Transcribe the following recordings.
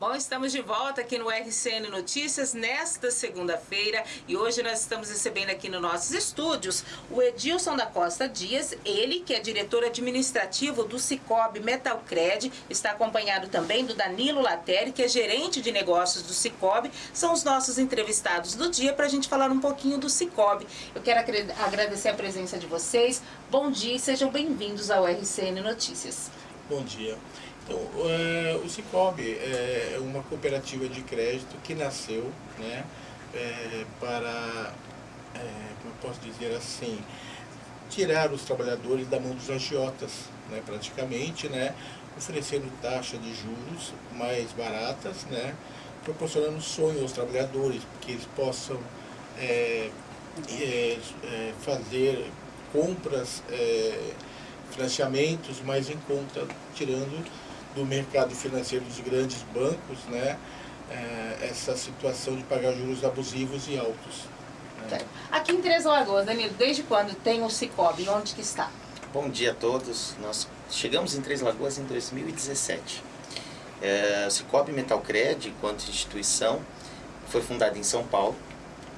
Bom, estamos de volta aqui no RCN Notícias nesta segunda-feira e hoje nós estamos recebendo aqui nos nossos estúdios o Edilson da Costa Dias, ele que é diretor administrativo do Cicobi Metalcred, está acompanhado também do Danilo Lateri, que é gerente de negócios do Cicobi, são os nossos entrevistados do dia para a gente falar um pouquinho do Cicobi. Eu quero agradecer a presença de vocês, bom dia e sejam bem-vindos ao RCN Notícias. Bom dia. Então, é, o Cicobi é uma cooperativa de crédito que nasceu né, é, para, é, como eu posso dizer assim, tirar os trabalhadores da mão dos agiotas, né, praticamente, né, oferecendo taxa de juros mais baratas, né, proporcionando sonho aos trabalhadores, que eles possam é, é, é, fazer compras, financiamentos mais em conta, tirando do mercado financeiro dos grandes bancos, né, é, essa situação de pagar juros abusivos e altos. Né. Aqui em Três Lagoas, Danilo, desde quando tem o Cicobi? Onde que está? Bom dia a todos. Nós chegamos em Três Lagoas em 2017. É, o Cicobi Metalcred, enquanto instituição, foi fundada em São Paulo.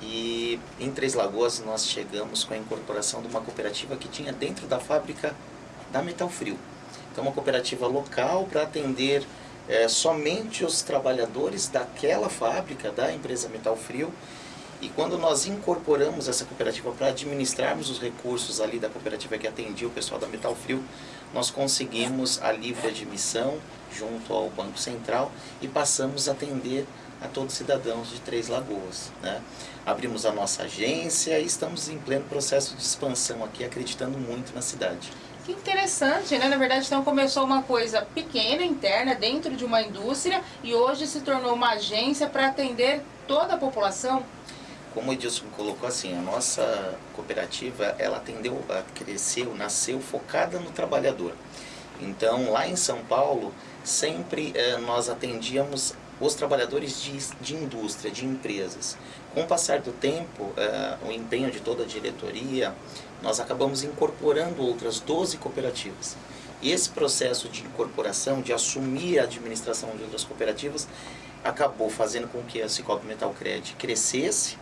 E em Três Lagoas nós chegamos com a incorporação de uma cooperativa que tinha dentro da fábrica da Metal Frio. Então, uma cooperativa local para atender é, somente os trabalhadores daquela fábrica, da empresa Metal Frio. E quando nós incorporamos essa cooperativa para administrarmos os recursos ali da cooperativa que atendia o pessoal da Metal Frio, nós conseguimos a livre admissão junto ao Banco Central e passamos a atender a todos os cidadãos de Três Lagoas. Né? Abrimos a nossa agência e estamos em pleno processo de expansão aqui, acreditando muito na cidade. Que interessante, né? Na verdade, então começou uma coisa pequena, interna, dentro de uma indústria e hoje se tornou uma agência para atender toda a população? Como o Edilson colocou assim, a nossa cooperativa, ela atendeu, cresceu, nasceu focada no trabalhador. Então, lá em São Paulo, sempre eh, nós atendíamos os trabalhadores de, de indústria, de empresas. Com o passar do tempo, eh, o empenho de toda a diretoria, nós acabamos incorporando outras 12 cooperativas. E esse processo de incorporação, de assumir a administração de outras cooperativas, acabou fazendo com que a Cicobi Metalcred crescesse,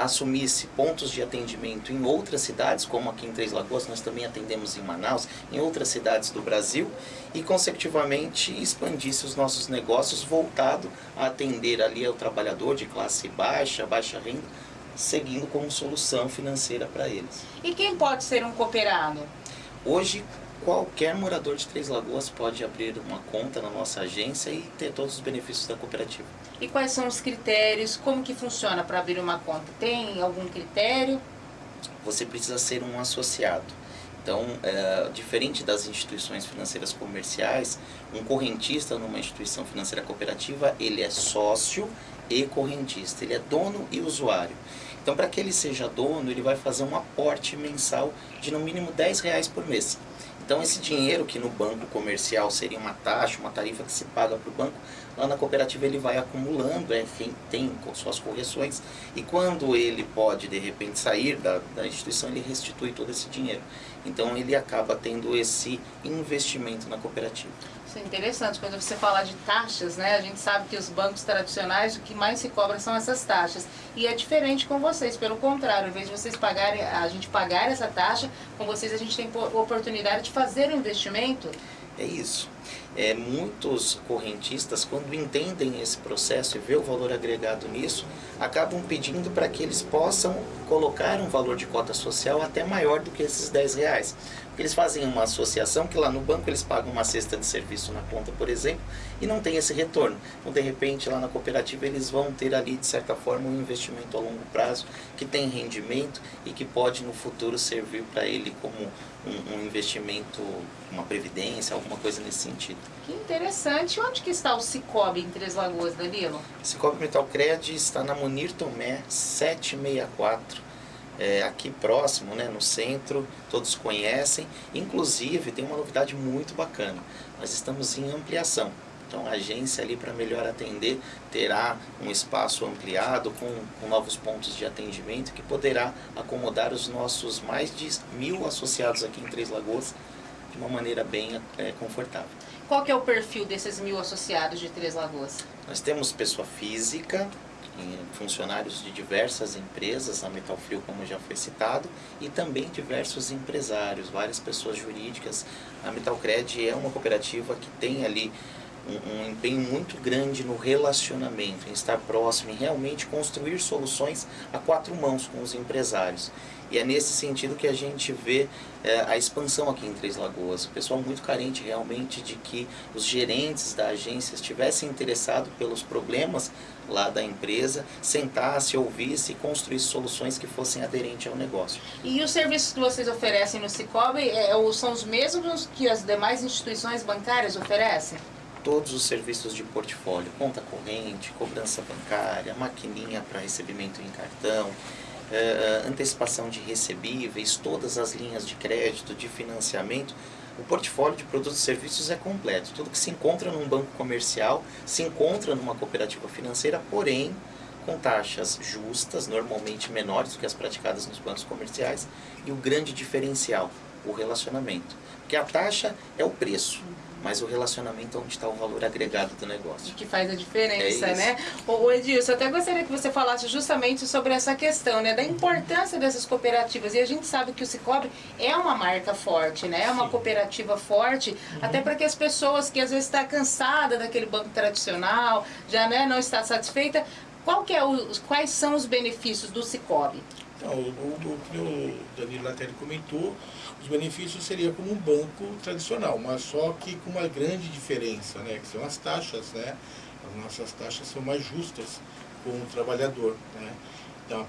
assumisse pontos de atendimento em outras cidades, como aqui em Três Lagoas, nós também atendemos em Manaus, em outras cidades do Brasil, e consecutivamente expandisse os nossos negócios voltado a atender ali ao trabalhador de classe baixa, baixa renda, seguindo como solução financeira para eles. E quem pode ser um cooperado? Hoje, qualquer morador de Três Lagoas pode abrir uma conta na nossa agência e ter todos os benefícios da cooperativa. E quais são os critérios? Como que funciona para abrir uma conta? Tem algum critério? Você precisa ser um associado. Então, é, diferente das instituições financeiras comerciais, um correntista numa instituição financeira cooperativa, ele é sócio e correntista, ele é dono e usuário. Então, para que ele seja dono, ele vai fazer um aporte mensal de no mínimo 10 reais por mês. Então esse dinheiro que no banco comercial seria uma taxa, uma tarifa que se paga para o banco, lá na cooperativa ele vai acumulando, é, tem, tem suas correções, e quando ele pode de repente sair da, da instituição, ele restitui todo esse dinheiro. Então ele acaba tendo esse investimento na cooperativa. Isso é interessante, quando você fala de taxas, né, a gente sabe que os bancos tradicionais, o que mais se cobra são essas taxas. E é diferente com vocês, pelo contrário, ao invés de vocês pagarem, a gente pagar essa taxa, com vocês a gente tem oportunidade de fazer o um investimento. É isso. É, muitos correntistas, quando entendem esse processo e vê o valor agregado nisso, acabam pedindo para que eles possam colocar um valor de cota social até maior do que esses 10 reais. Eles fazem uma associação que lá no banco eles pagam uma cesta de serviço na conta, por exemplo, e não tem esse retorno. Então, de repente, lá na cooperativa eles vão ter ali, de certa forma, um investimento a longo prazo que tem rendimento e que pode no futuro servir para ele como um, um, investimento, uma previdência, alguma coisa nesse sentido. Que interessante. Onde que está o Cicobi em Três Lagoas, Danilo? Cicobi Metalcred está na Munir Tomé 764 é, aqui próximo, né, no centro, todos conhecem. Inclusive, tem uma novidade muito bacana, nós estamos em ampliação. Então a agência ali para melhor atender terá um espaço ampliado com, com, novos pontos de atendimento que poderá acomodar os nossos mais de mil associados aqui em Três Lagoas de uma maneira bem é, confortável. qual que é o perfil desses mil associados de Três Lagoas? Nós temos pessoa física, funcionários de diversas empresas, a Metal Frio como já foi citado, e também diversos empresários, várias pessoas jurídicas. A Metalcred é uma cooperativa que tem ali um, empenho muito grande no relacionamento, em estar próximo, em realmente construir soluções a quatro mãos com os empresários. E é nesse sentido que a gente vê é, a expansão aqui em Três Lagoas. O pessoal muito carente realmente de que os gerentes da agência estivessem interessados pelos problemas lá da empresa, sentasse, ouvisse e construísse soluções que fossem aderentes ao negócio. E os serviços que vocês oferecem no Cicobi é, são os mesmos que as demais instituições bancárias oferecem? Todos os serviços de portfólio, conta corrente, cobrança bancária, maquininha para recebimento em cartão, uh, antecipação de recebíveis, todas as linhas de crédito, de financiamento, o portfólio de produtos e serviços é completo. Tudo que se encontra num banco comercial se encontra numa cooperativa financeira, porém com taxas justas, normalmente menores do que as praticadas nos bancos comerciais, e o grande diferencial, o relacionamento. Porque a taxa é o preço mas o relacionamento é onde está o valor agregado do negócio. Que faz a diferença, é né? O Edilson, eu até gostaria que você falasse justamente sobre essa questão, né? Da importância dessas cooperativas. E a gente sabe que o Cicobi é uma marca forte, né? É uma Sim. cooperativa forte, uhum. até para que as pessoas que às vezes estão tá cansada daquele banco tradicional, já né, não está satisfeita, qual que é o, quais são os benefícios do Cicobi? Então, o, o, que o Danilo Latelli comentou, os benefícios seria como um banco tradicional, mas só que com uma grande diferença, né, que são as taxas, né? As nossas taxas são mais justas com o trabalhador, né? Então,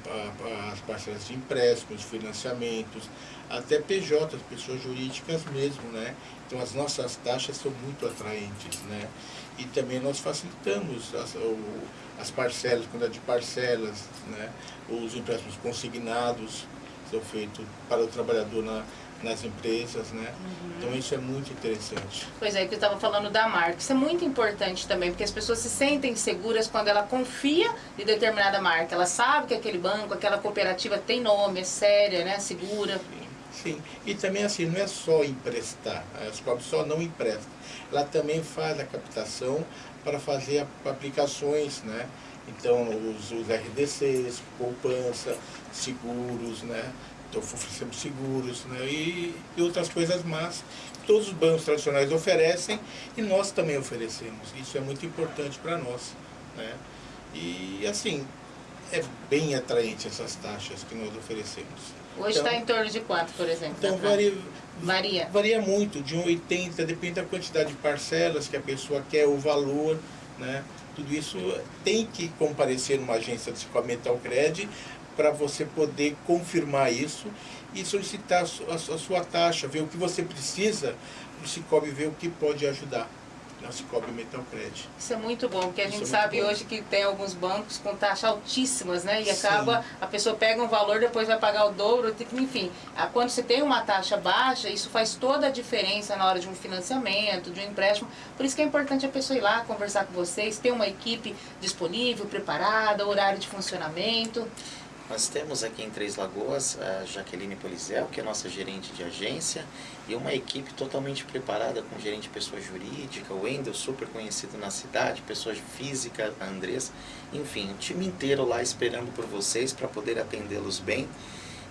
as parcelas de empréstimos, financiamentos, até PJ, pessoas jurídicas mesmo, né? Então, as nossas taxas são muito atraentes, né? E também nós facilitamos as, as parcelas, quantidade de parcelas, né? Os empréstimos consignados são feitos para o trabalhador na, nas empresas, né? Uhum. Então isso é muito interessante. Pois é, que eu estava falando da marca. Isso é muito importante também, porque as pessoas se sentem seguras quando ela confia em determinada marca. Ela sabe que aquele banco, aquela cooperativa tem nome, é séria, né? Segura. Sim, sim. E também assim, não é só emprestar. A Escob só não empresta. Ela também faz a captação para fazer aplicações, né? Então, os, os RDCs, poupança, seguros, né? Então oferecemos seguros né, e, e outras coisas mais. Todos os bancos tradicionais oferecem e nós também oferecemos. Isso é muito importante para nós. Né? E assim, é bem atraente essas taxas que nós oferecemos. Hoje está então, em torno de quanto, por exemplo? Então varia, varia. Varia muito, de 1,80, depende da quantidade de parcelas que a pessoa quer, o valor, né? Tudo isso tem que comparecer numa agência de Cicomental Cred para você poder confirmar isso e solicitar a sua, taxa, ver o que você precisa, o Cicobi ver o que pode ajudar na Cicobi Metal Credit. Isso é muito bom, porque a Isso gente é sabe hoje que tem alguns bancos com taxas altíssimas, né? E Sim. acaba, a pessoa pega um valor, depois vai pagar o dobro, enfim. Quando você tem uma taxa baixa, isso faz toda a diferença na hora de um financiamento, de um empréstimo. Por isso que é importante a pessoa ir lá, conversar com vocês, ter uma equipe disponível, preparada, horário de funcionamento. Nós temos aqui em Três Lagoas a Jaqueline Polizel, que é nossa gerente de agência, e uma equipe totalmente preparada com gerente de pessoa jurídica, o Wendel, super conhecido na cidade, pessoa física, a Andressa, enfim, o time inteiro lá esperando por vocês para poder atendê-los bem.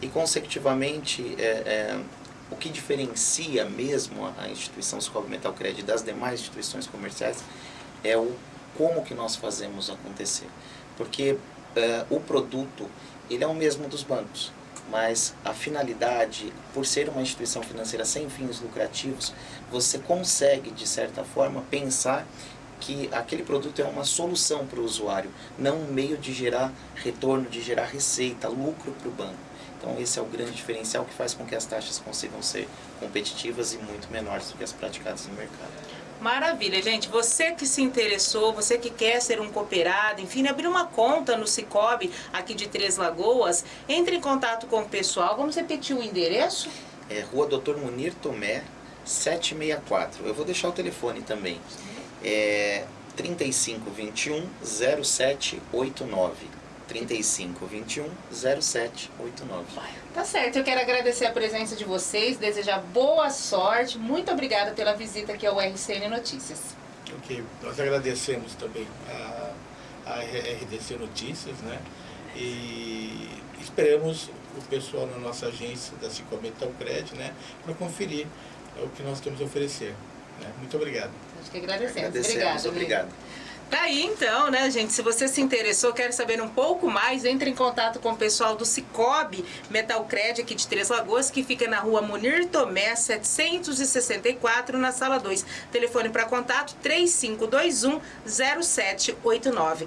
E consecutivamente, é, é, o que diferencia mesmo a instituição Scope Metal Credit das demais instituições comerciais é o como que nós fazemos acontecer. Porque é, o produto ele é o mesmo dos bancos, mas a finalidade, por ser uma instituição financeira sem fins lucrativos, você consegue, de certa forma, pensar que aquele produto é uma solução para o usuário, não um meio de gerar retorno, de gerar receita, lucro para o banco. Então esse é o grande diferencial que faz com que as taxas consigam ser competitivas e muito menores do que as praticadas no mercado. Maravilha, gente. Você que se interessou, você que quer ser um cooperado, enfim, abrir uma conta no Cicobi aqui de Três Lagoas, entre em contato com o pessoal. Vamos repetir o endereço? É Rua Doutor Munir Tomé, 764. Eu vou deixar o telefone também. É 3521 0789. 3521 0789. Tá certo, eu quero agradecer a presença de vocês, desejar boa sorte. Muito obrigada pela visita aqui ao RCN Notícias. Ok, nós agradecemos também a, a RDC Notícias, né? E esperamos o pessoal na nossa agência da Cicobi Talcred, né? Para conferir o que nós temos a oferecer. Né? Muito obrigado. Acho que agradecemos. Agradecemos, Obrigada. obrigado. Tá aí então, né, gente? Se você se interessou, quer saber um pouco mais, entre em contato com o pessoal do Cicobi Metalcred aqui de Três Lagoas, que fica na rua Munir Tomé, 764, na sala 2. Telefone para contato 3521 0789.